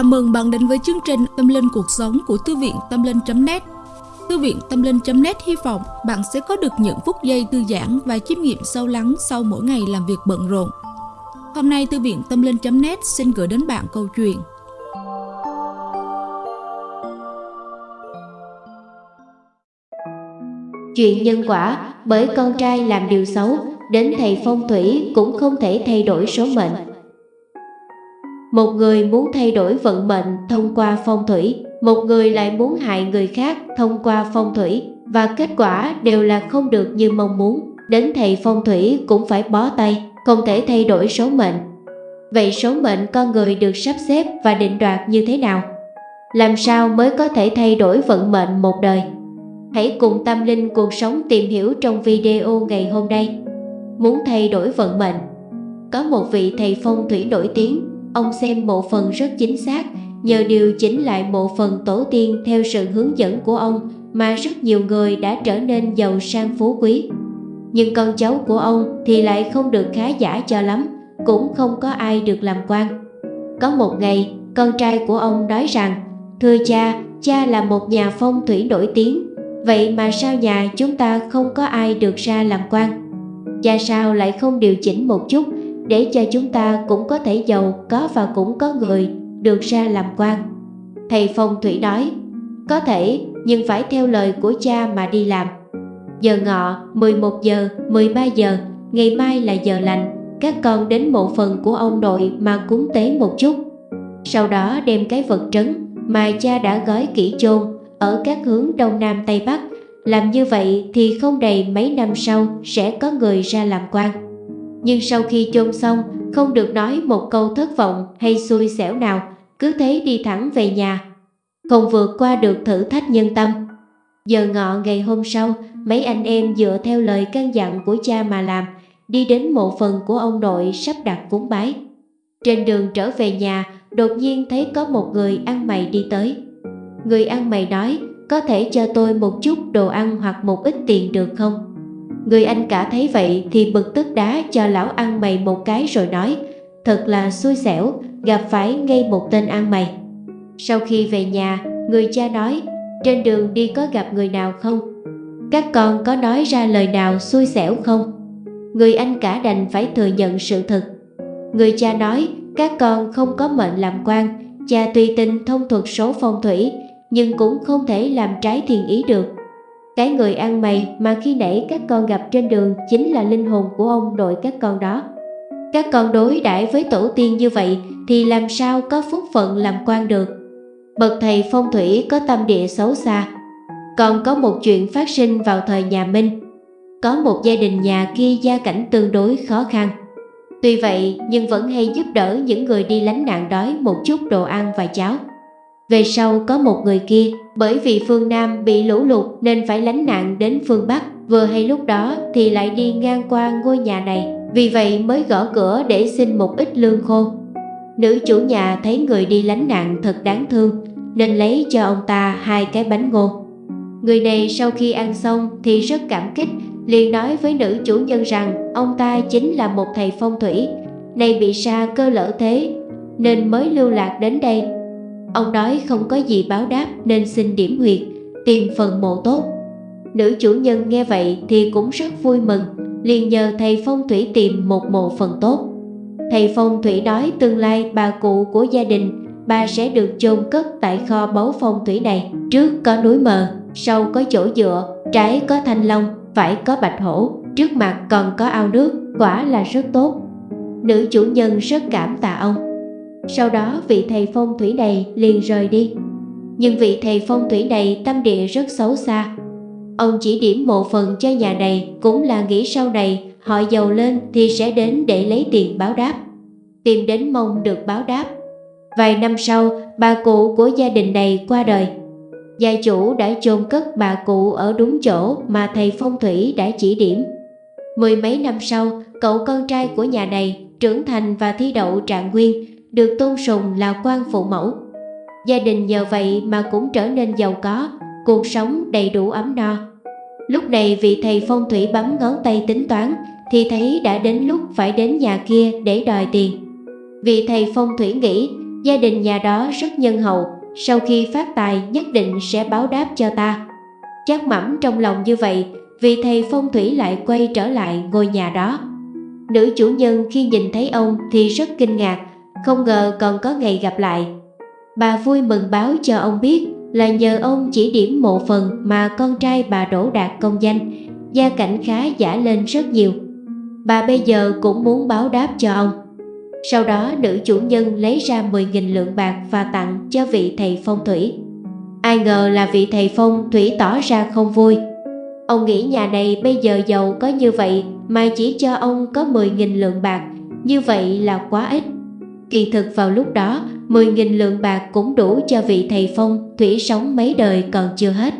Chào mừng bạn đến với chương trình Tâm Linh Cuộc Sống của Thư viện Tâm Linh.net Thư viện Tâm Linh.net hy vọng bạn sẽ có được những phút giây thư giãn và chiêm nghiệm sâu lắng sau mỗi ngày làm việc bận rộn. Hôm nay, Thư viện Tâm Linh.net xin gửi đến bạn câu chuyện. Chuyện nhân quả bởi con trai làm điều xấu, Đến thầy phong thủy cũng không thể thay đổi số mệnh một người muốn thay đổi vận mệnh thông qua phong thủy, một người lại muốn hại người khác thông qua phong thủy và kết quả đều là không được như mong muốn. Đến thầy phong thủy cũng phải bó tay, không thể thay đổi số mệnh. Vậy số mệnh con người được sắp xếp và định đoạt như thế nào? Làm sao mới có thể thay đổi vận mệnh một đời? Hãy cùng tâm linh cuộc sống tìm hiểu trong video ngày hôm nay. Muốn thay đổi vận mệnh Có một vị thầy phong thủy nổi tiếng Ông xem bộ phần rất chính xác, nhờ điều chỉnh lại bộ phần tổ tiên theo sự hướng dẫn của ông mà rất nhiều người đã trở nên giàu sang phú quý. Nhưng con cháu của ông thì lại không được khá giả cho lắm, cũng không có ai được làm quan. Có một ngày, con trai của ông nói rằng, Thưa cha, cha là một nhà phong thủy nổi tiếng, vậy mà sao nhà chúng ta không có ai được ra làm quan? Cha sao lại không điều chỉnh một chút để cho chúng ta cũng có thể giàu có và cũng có người được ra làm quan. Thầy phong thủy nói, có thể nhưng phải theo lời của cha mà đi làm. Giờ ngọ 11 giờ, 13 giờ, ngày mai là giờ lành, các con đến mộ phần của ông nội mà cúng tế một chút. Sau đó đem cái vật trấn mà cha đã gói kỹ chôn ở các hướng đông nam tây bắc. Làm như vậy thì không đầy mấy năm sau sẽ có người ra làm quan nhưng sau khi chôn xong không được nói một câu thất vọng hay xui xẻo nào, cứ thế đi thẳng về nhà. Không vượt qua được thử thách nhân tâm. Giờ ngọ ngày hôm sau, mấy anh em dựa theo lời căn dặn của cha mà làm, đi đến mộ phần của ông nội sắp đặt cúng bái. Trên đường trở về nhà, đột nhiên thấy có một người ăn mày đi tới. Người ăn mày nói, có thể cho tôi một chút đồ ăn hoặc một ít tiền được không? Người anh cả thấy vậy thì bực tức đá cho lão ăn mày một cái rồi nói Thật là xui xẻo, gặp phải ngay một tên ăn mày Sau khi về nhà, người cha nói Trên đường đi có gặp người nào không? Các con có nói ra lời nào xui xẻo không? Người anh cả đành phải thừa nhận sự thật Người cha nói các con không có mệnh làm quan Cha tuy tin thông thuật số phong thủy Nhưng cũng không thể làm trái thiền ý được cái người ăn mày mà khi nãy các con gặp trên đường chính là linh hồn của ông nội các con đó. Các con đối đãi với tổ tiên như vậy thì làm sao có phúc phận làm quan được. Bậc thầy phong thủy có tâm địa xấu xa. Còn có một chuyện phát sinh vào thời nhà Minh. Có một gia đình nhà kia gia cảnh tương đối khó khăn. Tuy vậy nhưng vẫn hay giúp đỡ những người đi lánh nạn đói một chút đồ ăn và cháo. Về sau có một người kia, bởi vì phương Nam bị lũ lụt nên phải lánh nạn đến phương Bắc, vừa hay lúc đó thì lại đi ngang qua ngôi nhà này, vì vậy mới gõ cửa để xin một ít lương khô. Nữ chủ nhà thấy người đi lánh nạn thật đáng thương, nên lấy cho ông ta hai cái bánh ngô. Người này sau khi ăn xong thì rất cảm kích, liền nói với nữ chủ nhân rằng ông ta chính là một thầy phong thủy, nay bị sa cơ lỡ thế, nên mới lưu lạc đến đây Ông nói không có gì báo đáp nên xin điểm huyệt, tìm phần mộ tốt. Nữ chủ nhân nghe vậy thì cũng rất vui mừng, liền nhờ thầy phong thủy tìm một mộ phần tốt. Thầy phong thủy nói tương lai bà cụ của gia đình bà sẽ được chôn cất tại kho báu phong thủy này. Trước có núi mờ, sau có chỗ dựa, trái có thanh long, phải có bạch hổ, trước mặt còn có ao nước, quả là rất tốt. Nữ chủ nhân rất cảm tạ ông. Sau đó vị thầy phong thủy này liền rời đi. Nhưng vị thầy phong thủy này tâm địa rất xấu xa. Ông chỉ điểm mộ phần cho nhà này Cũng là nghĩ sau này họ giàu lên thì sẽ đến để lấy tiền báo đáp Tìm đến mong được báo đáp. Vài năm sau bà cụ của gia đình này qua đời. Gia chủ đã chôn cất bà cụ ở đúng chỗ mà thầy phong thủy đã chỉ điểm. Mười mấy năm sau, cậu con trai của nhà này trưởng thành và thi đậu trạng nguyên được tôn sùng là quan phụ mẫu. Gia đình nhờ vậy mà cũng trở nên giàu có, cuộc sống đầy đủ ấm no. Lúc này vị thầy phong thủy bấm ngón tay tính toán thì thấy đã đến lúc phải đến nhà kia để đòi tiền. Vị thầy phong thủy nghĩ Gia đình nhà đó rất nhân hậu, sau khi phát tài nhất định sẽ báo đáp cho ta. Chắc mẩm trong lòng như vậy, vị thầy phong thủy lại quay trở lại ngôi nhà đó. Nữ chủ nhân khi nhìn thấy ông thì rất kinh ngạc, không ngờ còn có ngày gặp lại. Bà vui mừng báo cho ông biết là nhờ ông chỉ điểm một phần mà con trai bà đổ đạt công danh, gia cảnh khá giả lên rất nhiều. Bà bây giờ cũng muốn báo đáp cho ông. Sau đó nữ chủ nhân lấy ra 10.000 lượng bạc và tặng cho vị thầy phong thủy. Ai ngờ là vị thầy phong thủy tỏ ra không vui. Ông nghĩ nhà này bây giờ giàu có như vậy mà chỉ cho ông có 10.000 lượng bạc, như vậy là quá ít. Kỳ thực vào lúc đó, 10.000 lượng bạc cũng đủ cho vị thầy phong thủy sống mấy đời còn chưa hết.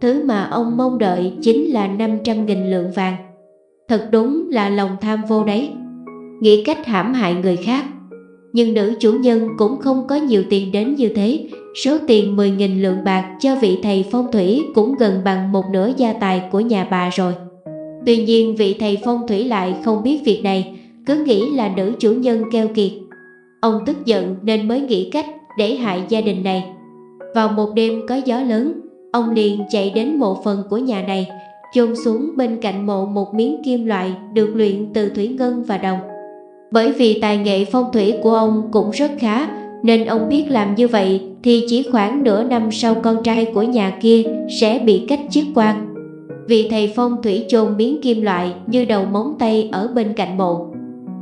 Thứ mà ông mong đợi chính là 500.000 lượng vàng. Thật đúng là lòng tham vô đấy. Nghĩ cách hãm hại người khác. Nhưng nữ chủ nhân cũng không có nhiều tiền đến như thế. Số tiền 10.000 lượng bạc cho vị thầy phong thủy cũng gần bằng một nửa gia tài của nhà bà rồi. Tuy nhiên vị thầy phong thủy lại không biết việc này, cứ nghĩ là nữ chủ nhân keo kiệt Ông tức giận nên mới nghĩ cách để hại gia đình này. Vào một đêm có gió lớn, ông liền chạy đến mộ phần của nhà này, chôn xuống bên cạnh mộ một miếng kim loại được luyện từ thủy ngân và đồng. Bởi vì tài nghệ phong thủy của ông cũng rất khá, nên ông biết làm như vậy thì chỉ khoảng nửa năm sau con trai của nhà kia sẽ bị cách chức quan. Vì thầy phong thủy chôn miếng kim loại như đầu móng tay ở bên cạnh mộ.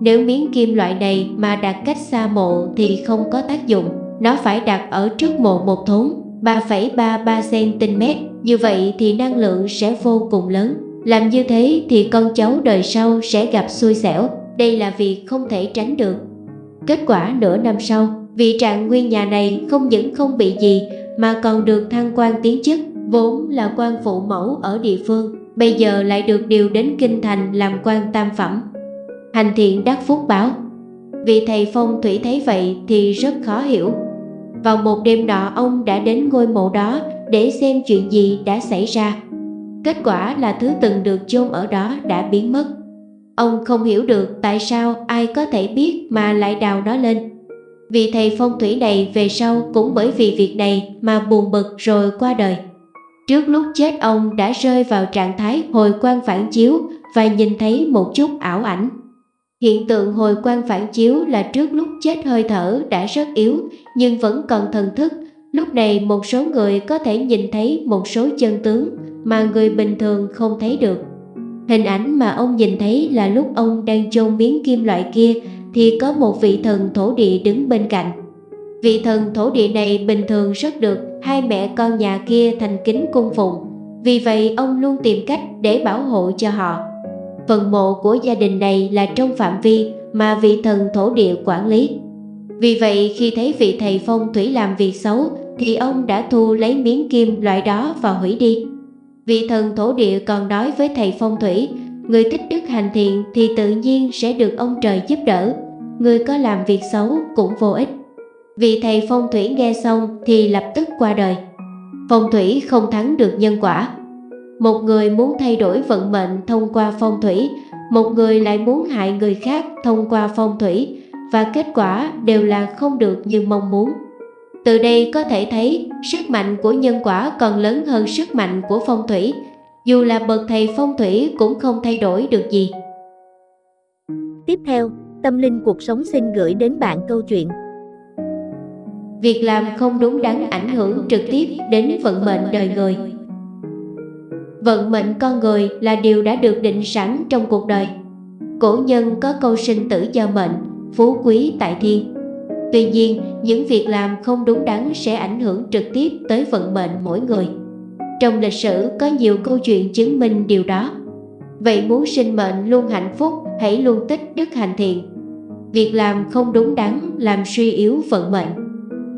Nếu miếng kim loại này mà đặt cách xa mộ thì không có tác dụng, nó phải đặt ở trước mộ một thốn 3,33cm, như vậy thì năng lượng sẽ vô cùng lớn. Làm như thế thì con cháu đời sau sẽ gặp xui xẻo, đây là việc không thể tránh được. Kết quả nửa năm sau, vị trạng nguyên nhà này không những không bị gì mà còn được thăng quan tiến chức, vốn là quan phụ mẫu ở địa phương, bây giờ lại được điều đến kinh thành làm quan tam phẩm hành thiện đắc phúc báo. Vị thầy phong thủy thấy vậy thì rất khó hiểu. Vào một đêm nọ, ông đã đến ngôi mộ đó để xem chuyện gì đã xảy ra. Kết quả là thứ từng được chôn ở đó đã biến mất. Ông không hiểu được tại sao ai có thể biết mà lại đào nó lên. Vị thầy phong thủy này về sau cũng bởi vì việc này mà buồn bực rồi qua đời. Trước lúc chết, ông đã rơi vào trạng thái hồi quan phản chiếu và nhìn thấy một chút ảo ảnh. Hiện tượng hồi quang phản chiếu là trước lúc chết hơi thở đã rất yếu, nhưng vẫn còn thần thức. Lúc này một số người có thể nhìn thấy một số chân tướng mà người bình thường không thấy được. Hình ảnh mà ông nhìn thấy là lúc ông đang chôn miếng kim loại kia thì có một vị thần thổ địa đứng bên cạnh. Vị thần thổ địa này bình thường rất được hai mẹ con nhà kia thành kính cung phụng. Vì vậy ông luôn tìm cách để bảo hộ cho họ. Phần mộ của gia đình này là trong phạm vi mà vị thần thổ địa quản lý. Vì vậy khi thấy vị thầy phong thủy làm việc xấu thì ông đã thu lấy miếng kim loại đó và hủy đi. Vị thần thổ địa còn nói với thầy phong thủy, người thích đức hành thiện thì tự nhiên sẽ được ông trời giúp đỡ, người có làm việc xấu cũng vô ích. Vị thầy phong thủy nghe xong thì lập tức qua đời. Phong thủy không thắng được nhân quả, một người muốn thay đổi vận mệnh thông qua phong thủy, một người lại muốn hại người khác thông qua phong thủy và kết quả đều là không được như mong muốn. Từ đây có thể thấy sức mạnh của nhân quả còn lớn hơn sức mạnh của phong thủy, dù là bậc thầy phong thủy cũng không thay đổi được gì. Tiếp theo, Tâm Linh Cuộc Sống xin gửi đến bạn câu chuyện Việc làm không đúng đắn ảnh hưởng trực tiếp đến vận mệnh đời người Vận mệnh con người là điều đã được định sẵn trong cuộc đời. Cổ nhân có câu sinh tử do mệnh, phú quý tại thiên. Tuy nhiên, những việc làm không đúng đắn sẽ ảnh hưởng trực tiếp tới vận mệnh mỗi người. Trong lịch sử có nhiều câu chuyện chứng minh điều đó. Vậy muốn sinh mệnh luôn hạnh phúc, hãy luôn tích đức hành thiện. Việc làm không đúng đắn làm suy yếu vận mệnh.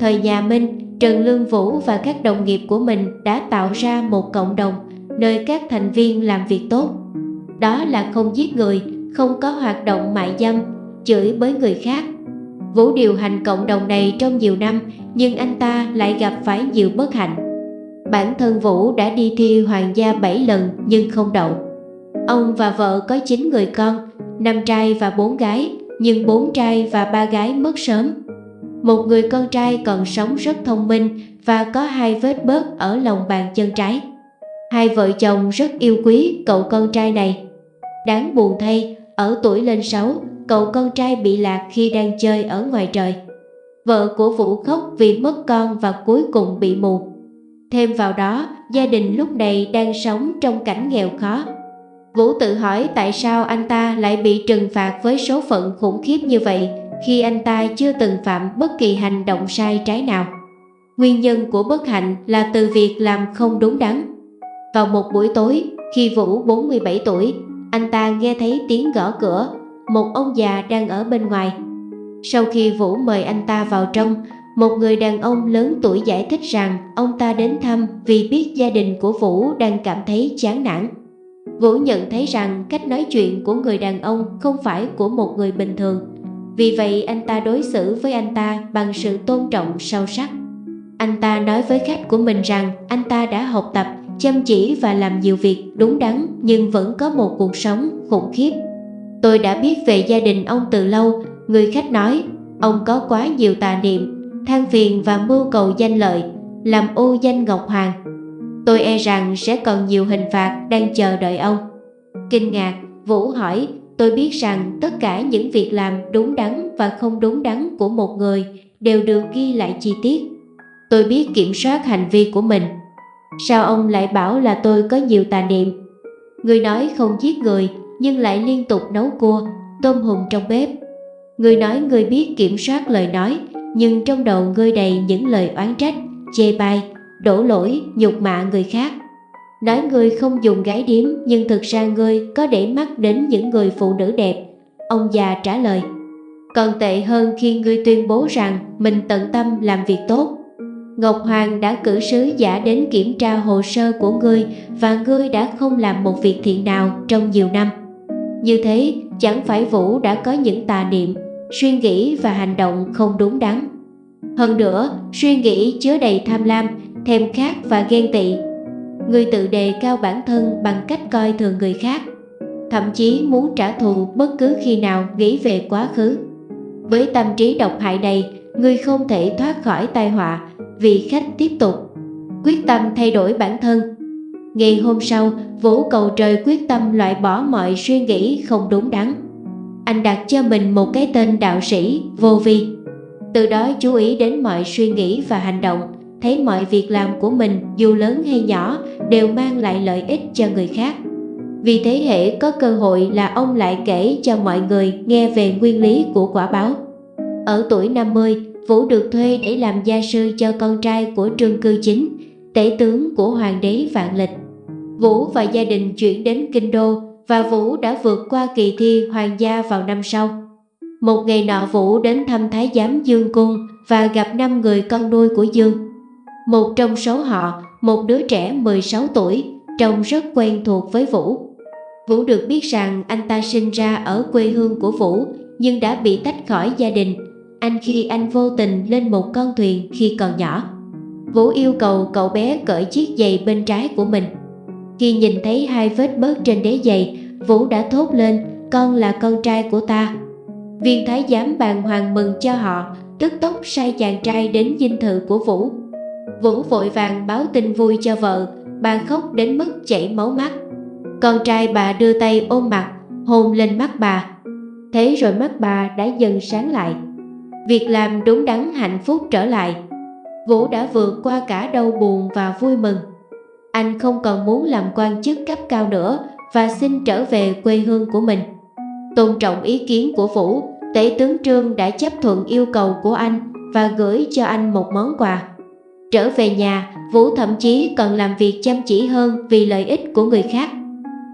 Thời nhà Minh, Trần Lương Vũ và các đồng nghiệp của mình đã tạo ra một cộng đồng nơi các thành viên làm việc tốt. Đó là không giết người, không có hoạt động mại dâm, chửi bới người khác. Vũ điều hành cộng đồng này trong nhiều năm nhưng anh ta lại gặp phải nhiều bất hạnh. Bản thân Vũ đã đi thi hoàng gia 7 lần nhưng không đậu. Ông và vợ có 9 người con, 5 trai và 4 gái, nhưng 4 trai và 3 gái mất sớm. Một người con trai còn sống rất thông minh và có hai vết bớt ở lòng bàn chân trái. Hai vợ chồng rất yêu quý cậu con trai này. Đáng buồn thay, ở tuổi lên 6, cậu con trai bị lạc khi đang chơi ở ngoài trời. Vợ của Vũ khóc vì mất con và cuối cùng bị mù. Thêm vào đó, gia đình lúc này đang sống trong cảnh nghèo khó. Vũ tự hỏi tại sao anh ta lại bị trừng phạt với số phận khủng khiếp như vậy khi anh ta chưa từng phạm bất kỳ hành động sai trái nào. Nguyên nhân của bất hạnh là từ việc làm không đúng đắn. Vào một buổi tối, khi Vũ 47 tuổi, anh ta nghe thấy tiếng gõ cửa, một ông già đang ở bên ngoài. Sau khi Vũ mời anh ta vào trong, một người đàn ông lớn tuổi giải thích rằng ông ta đến thăm vì biết gia đình của Vũ đang cảm thấy chán nản. Vũ nhận thấy rằng cách nói chuyện của người đàn ông không phải của một người bình thường. Vì vậy anh ta đối xử với anh ta bằng sự tôn trọng sâu sắc. Anh ta nói với khách của mình rằng anh ta đã học tập, chăm chỉ và làm nhiều việc đúng đắn nhưng vẫn có một cuộc sống khủng khiếp. Tôi đã biết về gia đình ông từ lâu, người khách nói, ông có quá nhiều tà niệm, than phiền và mưu cầu danh lợi, làm ô danh Ngọc Hoàng. Tôi e rằng sẽ còn nhiều hình phạt đang chờ đợi ông. Kinh ngạc, Vũ hỏi, tôi biết rằng tất cả những việc làm đúng đắn và không đúng đắn của một người đều được ghi lại chi tiết. Tôi biết kiểm soát hành vi của mình. Sao ông lại bảo là tôi có nhiều tà niệm? Người nói không giết người nhưng lại liên tục nấu cua, tôm hùm trong bếp. Người nói người biết kiểm soát lời nói nhưng trong đầu ngươi đầy những lời oán trách, chê bai, đổ lỗi, nhục mạ người khác. Nói ngươi không dùng gái điếm nhưng thực ra ngươi có để mắt đến những người phụ nữ đẹp. Ông già trả lời. Còn tệ hơn khi ngươi tuyên bố rằng mình tận tâm làm việc tốt. Ngọc Hoàng đã cử sứ giả đến kiểm tra hồ sơ của ngươi và ngươi đã không làm một việc thiện nào trong nhiều năm. Như thế, chẳng phải Vũ đã có những tà niệm, suy nghĩ và hành động không đúng đắn. Hơn nữa, suy nghĩ chứa đầy tham lam, thèm khát và ghen tị. Người tự đề cao bản thân bằng cách coi thường người khác, thậm chí muốn trả thù bất cứ khi nào nghĩ về quá khứ. Với tâm trí độc hại này, người không thể thoát khỏi tai họa vì khách tiếp tục quyết tâm thay đổi bản thân. Ngày hôm sau, Vũ cầu trời quyết tâm loại bỏ mọi suy nghĩ không đúng đắn. Anh đặt cho mình một cái tên đạo sĩ, vô vi. Từ đó chú ý đến mọi suy nghĩ và hành động, thấy mọi việc làm của mình dù lớn hay nhỏ đều mang lại lợi ích cho người khác. Vì thế hệ có cơ hội là ông lại kể cho mọi người nghe về nguyên lý của quả báo. Ở tuổi 50, Vũ được thuê để làm gia sư cho con trai của Trương Cư Chính, tể tướng của Hoàng đế Vạn Lịch. Vũ và gia đình chuyển đến Kinh Đô và Vũ đã vượt qua kỳ thi hoàng gia vào năm sau. Một ngày nọ Vũ đến thăm Thái giám Dương Cung và gặp năm người con nuôi của Dương. Một trong số họ, một đứa trẻ 16 tuổi, trông rất quen thuộc với Vũ. Vũ được biết rằng anh ta sinh ra ở quê hương của Vũ nhưng đã bị tách khỏi gia đình anh khi anh vô tình lên một con thuyền khi còn nhỏ. Vũ yêu cầu cậu bé cởi chiếc giày bên trái của mình. Khi nhìn thấy hai vết bớt trên đế giày, Vũ đã thốt lên, con là con trai của ta. Viên thái giám bàn hoàng mừng cho họ, tức tốc sai chàng trai đến dinh thự của Vũ. Vũ vội vàng báo tin vui cho vợ, bà khóc đến mức chảy máu mắt. Con trai bà đưa tay ôm mặt, hôn lên mắt bà. Thế rồi mắt bà đã dần sáng lại. Việc làm đúng đắn hạnh phúc trở lại. Vũ đã vượt qua cả đau buồn và vui mừng. Anh không còn muốn làm quan chức cấp cao nữa và xin trở về quê hương của mình. Tôn trọng ý kiến của Vũ, tể tướng Trương đã chấp thuận yêu cầu của anh và gửi cho anh một món quà. Trở về nhà, Vũ thậm chí còn làm việc chăm chỉ hơn vì lợi ích của người khác.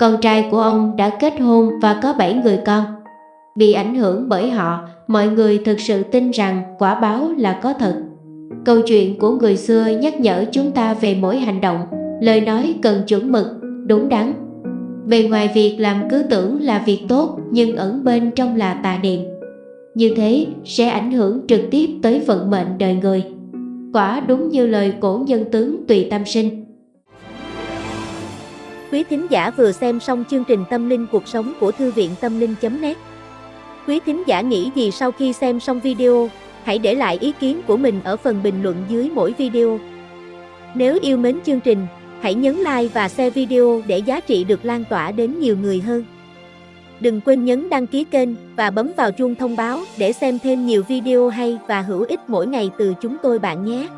Con trai của ông đã kết hôn và có 7 người con. Bị ảnh hưởng bởi họ, mọi người thực sự tin rằng quả báo là có thật. Câu chuyện của người xưa nhắc nhở chúng ta về mỗi hành động, lời nói cần chuẩn mực, đúng đắn. Bề ngoài việc làm cứ tưởng là việc tốt nhưng ẩn bên trong là tà niệm. Như thế sẽ ảnh hưởng trực tiếp tới vận mệnh đời người. Quả đúng như lời cổ nhân tướng tùy tâm sinh. Quý thính giả vừa xem xong chương trình Tâm linh cuộc sống của Thư viện Tâm linh.net Quý thính giả nghĩ gì sau khi xem xong video? hãy để lại ý kiến của mình ở phần bình luận dưới mỗi video. Nếu yêu mến chương trình, hãy nhấn like và share video để giá trị được lan tỏa đến nhiều người hơn. Đừng quên nhấn đăng ký kênh và bấm vào chuông thông báo để xem thêm nhiều video hay và hữu ích mỗi ngày từ chúng tôi bạn nhé.